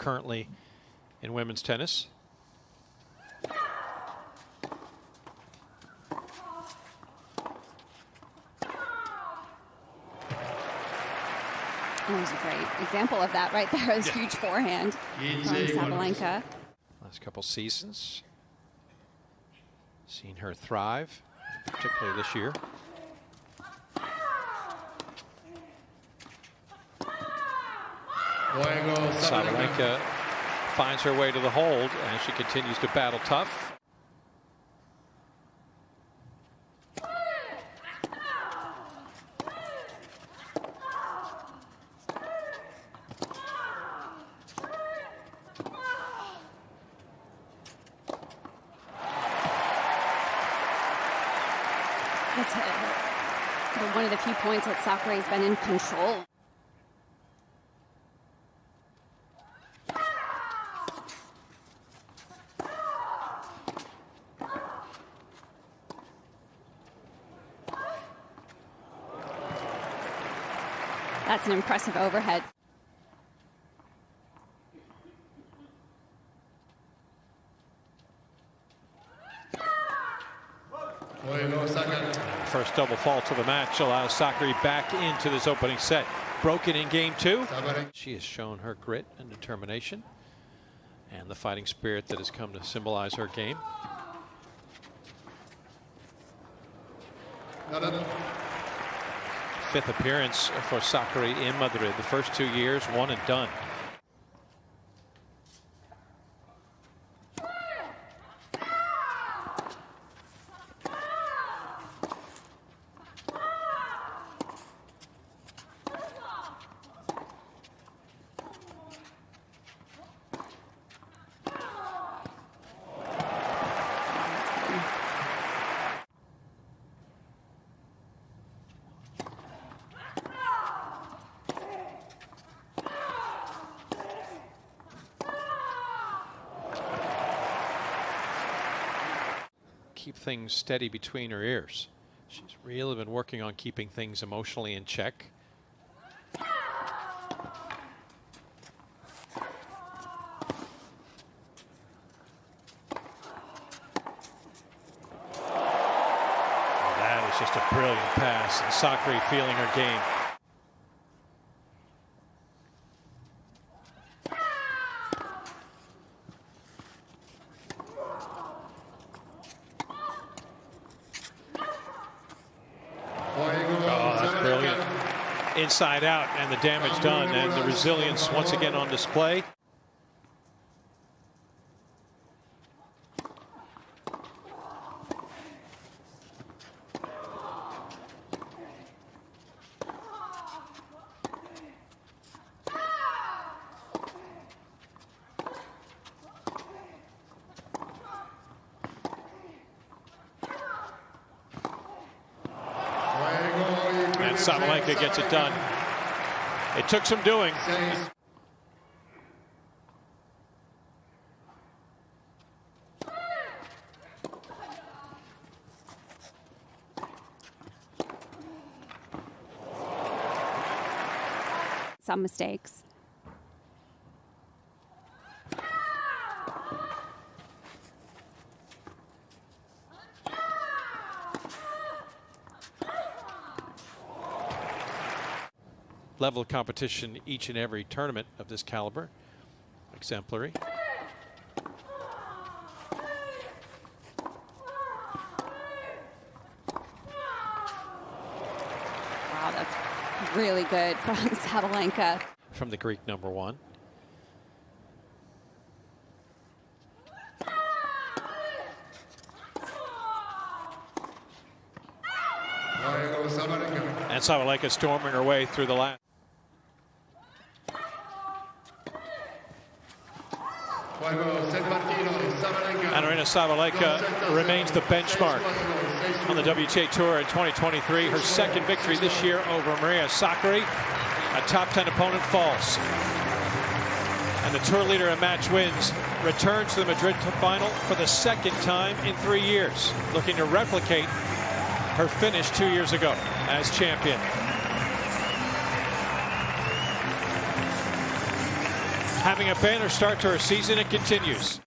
currently in women's tennis. There's a great example of that right there. This yeah. huge forehand from Sabalenka. Last couple seasons, seen her thrive, particularly this year. Sabalenka finds her way to the hold as she continues to battle tough. That's one of the few points that Sakkari has been in control. That's an impressive overhead. First double fault of the match allows Sakkari back into this opening set. Broken in game two. She has shown her grit and determination and the fighting spirit that has come to symbolize her game fifth appearance for Sakkari in Madrid. The first two years, one and done. Keep things steady between her ears. She's really been working on keeping things emotionally in check. That is just a brilliant pass. And Sakkari feeling her game. Inside out and the damage done and the resilience once again on display. Sabalenka gets it done. It took some doing. Some mistakes. Level of competition each and every tournament of this caliber. Exemplary. Wow, that's really good from Sabalenka. From the Greek number one. And Sabalenka storming her way through the last. Aryna Sabalenka remains the benchmark on the WTA Tour in 2023. Her second victory this year over Maria Sakkari. A top 10 opponent falls. And the tour leader in match wins returns to the Madrid final for the second time in three years, looking to replicate her finish two years ago as champion. Having a banner start to her season, it continues.